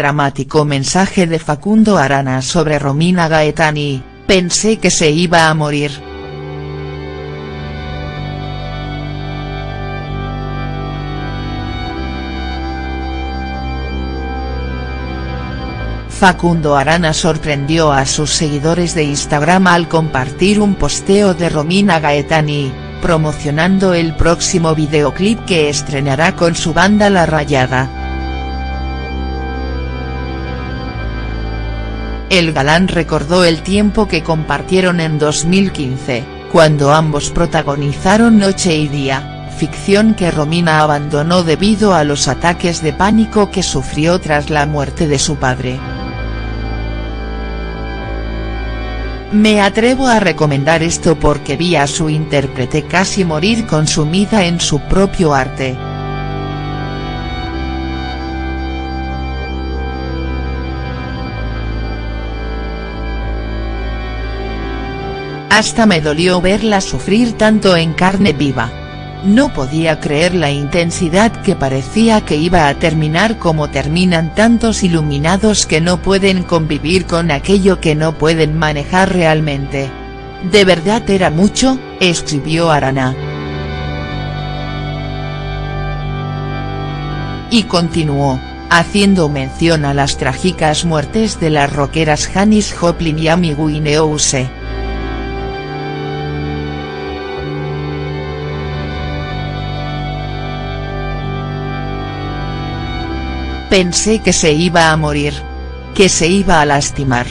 dramático mensaje de Facundo Arana sobre Romina Gaetani, pensé que se iba a morir. Facundo Arana sorprendió a sus seguidores de Instagram al compartir un posteo de Romina Gaetani, promocionando el próximo videoclip que estrenará con su banda La Rayada. El galán recordó el tiempo que compartieron en 2015, cuando ambos protagonizaron Noche y Día, ficción que Romina abandonó debido a los ataques de pánico que sufrió tras la muerte de su padre. Me atrevo a recomendar esto porque vi a su intérprete casi morir consumida en su propio arte. Hasta me dolió verla sufrir tanto en carne viva. No podía creer la intensidad que parecía que iba a terminar como terminan tantos iluminados que no pueden convivir con aquello que no pueden manejar realmente. ¿De verdad era mucho?, escribió Arana. Y continuó, haciendo mención a las trágicas muertes de las rockeras Janis Joplin y Amy Winehouse. Pensé que se iba a morir. Que se iba a lastimar.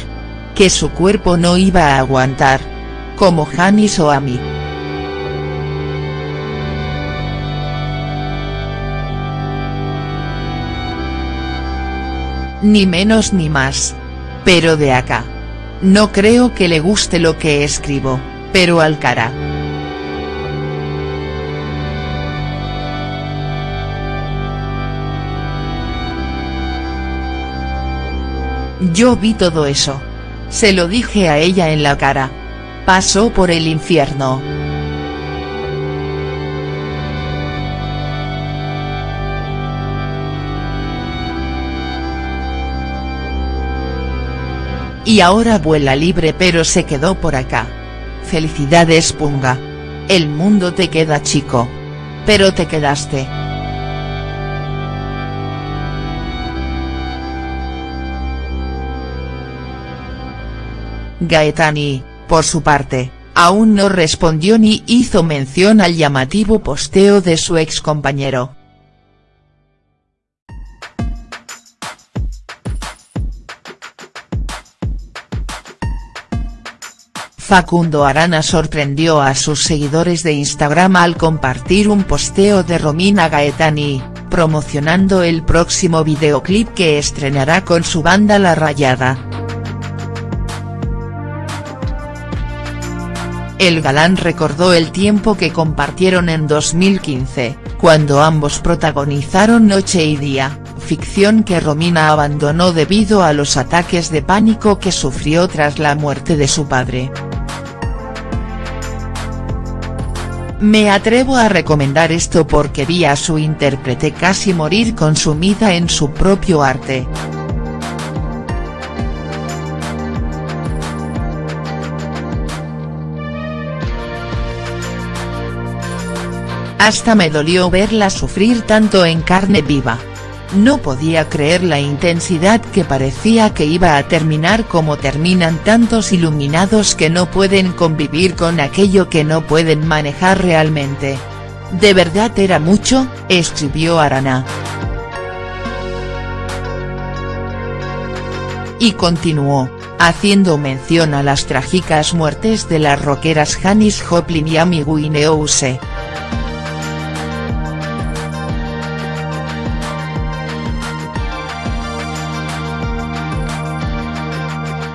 Que su cuerpo no iba a aguantar. Como Janis o a mí. Ni menos ni más. Pero de acá. No creo que le guste lo que escribo, pero al Yo vi todo eso. Se lo dije a ella en la cara. Pasó por el infierno. Y ahora vuela libre pero se quedó por acá. Felicidades Punga. El mundo te queda chico. Pero te quedaste. Gaetani, por su parte, aún no respondió ni hizo mención al llamativo posteo de su excompañero. Facundo Arana sorprendió a sus seguidores de Instagram al compartir un posteo de Romina Gaetani, promocionando el próximo videoclip que estrenará con su banda La Rayada. El galán recordó el tiempo que compartieron en 2015, cuando ambos protagonizaron Noche y Día, ficción que Romina abandonó debido a los ataques de pánico que sufrió tras la muerte de su padre. Me atrevo a recomendar esto porque vi a su intérprete casi morir consumida en su propio arte. Hasta me dolió verla sufrir tanto en carne viva. No podía creer la intensidad que parecía que iba a terminar como terminan tantos iluminados que no pueden convivir con aquello que no pueden manejar realmente. ¿De verdad era mucho?, escribió Arana. Y continuó, haciendo mención a las trágicas muertes de las rockeras Janis Joplin y Amy Winehouse.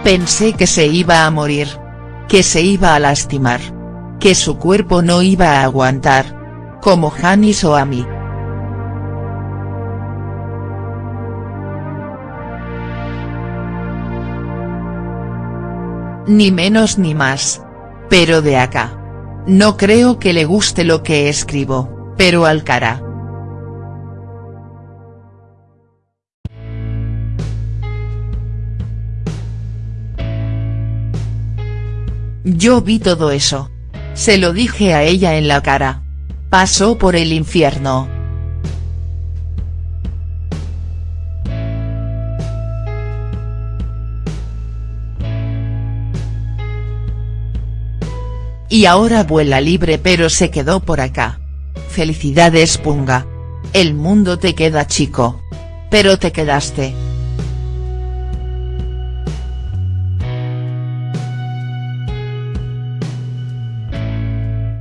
Pensé que se iba a morir. Que se iba a lastimar. Que su cuerpo no iba a aguantar. Como Janis o a mí. Ni menos ni más. Pero de acá. No creo que le guste lo que escribo, pero al Yo vi todo eso. Se lo dije a ella en la cara. Pasó por el infierno. Y ahora vuela libre pero se quedó por acá. Felicidades Punga. El mundo te queda chico. Pero te quedaste.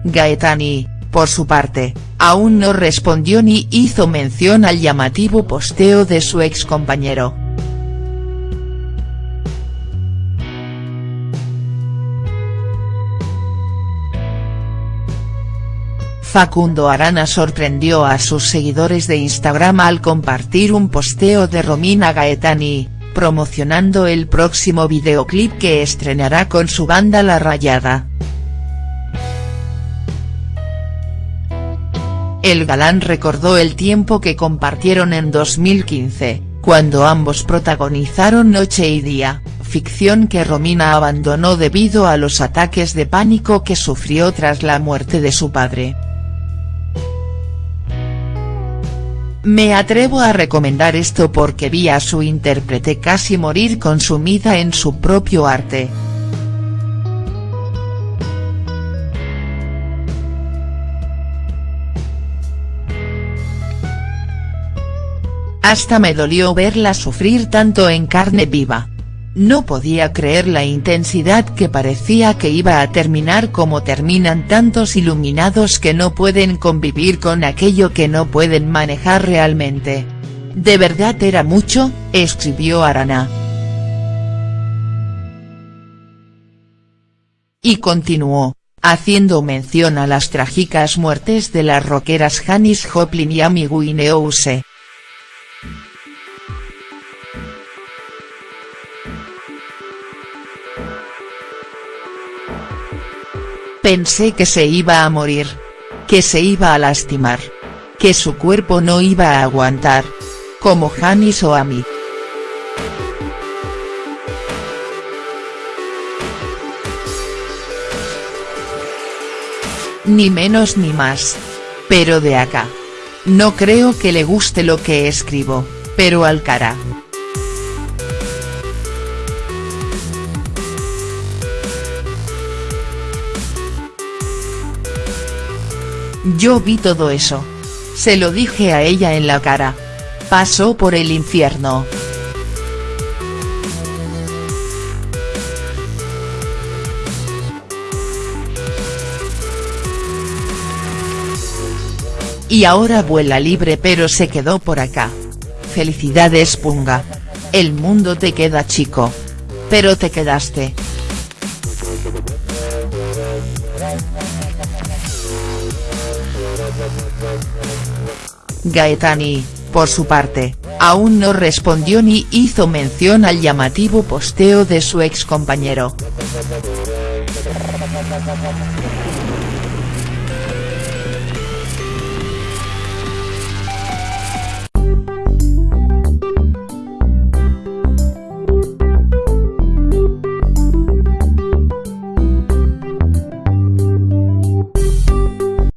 Gaetani, por su parte, aún no respondió ni hizo mención al llamativo posteo de su ex compañero. Facundo Arana sorprendió a sus seguidores de Instagram al compartir un posteo de Romina Gaetani, promocionando el próximo videoclip que estrenará con su banda La Rayada. El galán recordó el tiempo que compartieron en 2015, cuando ambos protagonizaron Noche y Día, ficción que Romina abandonó debido a los ataques de pánico que sufrió tras la muerte de su padre. Me atrevo a recomendar esto porque vi a su intérprete casi morir consumida en su propio arte. Hasta me dolió verla sufrir tanto en carne viva. No podía creer la intensidad que parecía que iba a terminar como terminan tantos iluminados que no pueden convivir con aquello que no pueden manejar realmente. ¿De verdad era mucho?, escribió Arana. Y continuó, haciendo mención a las trágicas muertes de las rockeras Janis Joplin y Amy Winehouse. Pensé que se iba a morir. Que se iba a lastimar. Que su cuerpo no iba a aguantar. Como Janis o a mí. Ni menos ni más. Pero de acá. No creo que le guste lo que escribo, pero al cara. Yo vi todo eso. Se lo dije a ella en la cara. Pasó por el infierno. Y ahora vuela libre pero se quedó por acá. Felicidades Punga. El mundo te queda chico. Pero te quedaste. Gaetani, por su parte, aún no respondió ni hizo mención al llamativo posteo de su ex compañero.